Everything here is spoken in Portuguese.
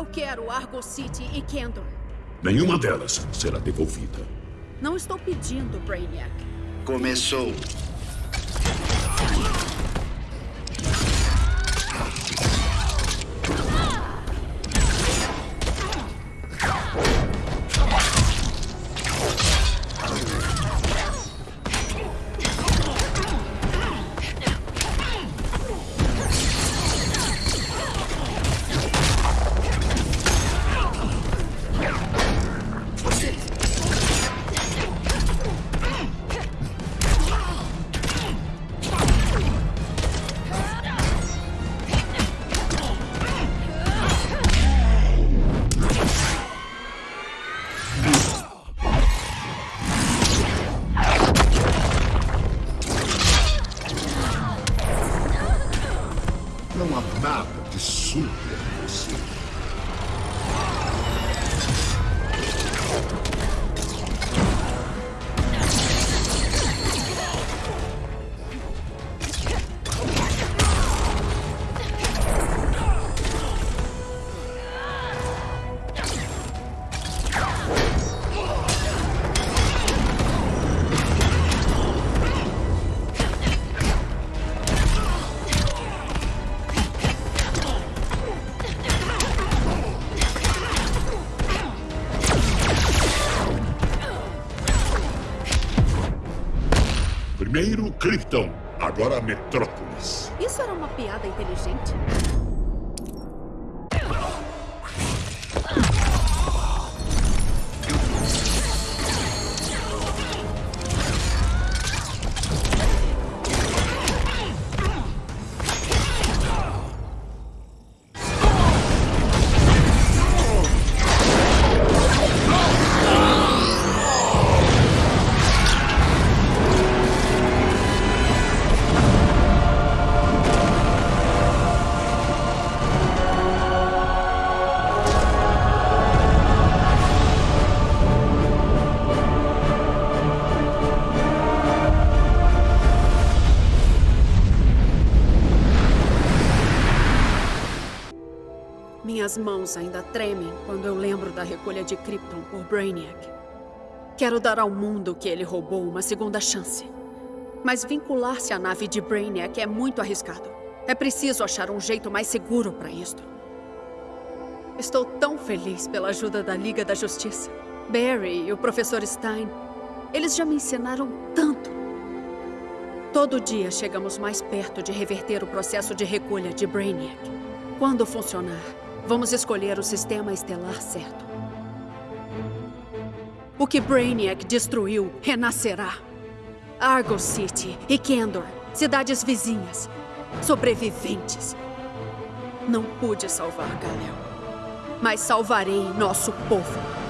Eu quero Argo City e Kendor. Nenhuma delas será devolvida. Não estou pedindo, Brainiac. Começou. 奮起をし Primeiro Krypton, agora Metrópolis. Isso era uma piada inteligente? Minhas mãos ainda tremem quando eu lembro da recolha de Krypton por Brainiac. Quero dar ao mundo que ele roubou uma segunda chance. Mas vincular-se à nave de Brainiac é muito arriscado. É preciso achar um jeito mais seguro para isto. Estou tão feliz pela ajuda da Liga da Justiça. Barry e o Professor Stein, eles já me ensinaram tanto. Todo dia chegamos mais perto de reverter o processo de recolha de Brainiac. Quando funcionar, vamos escolher o sistema estelar certo. O que Brainiac destruiu renascerá. Argo City e Kendor, cidades vizinhas, sobreviventes. Não pude salvar Galel, mas salvarei nosso povo.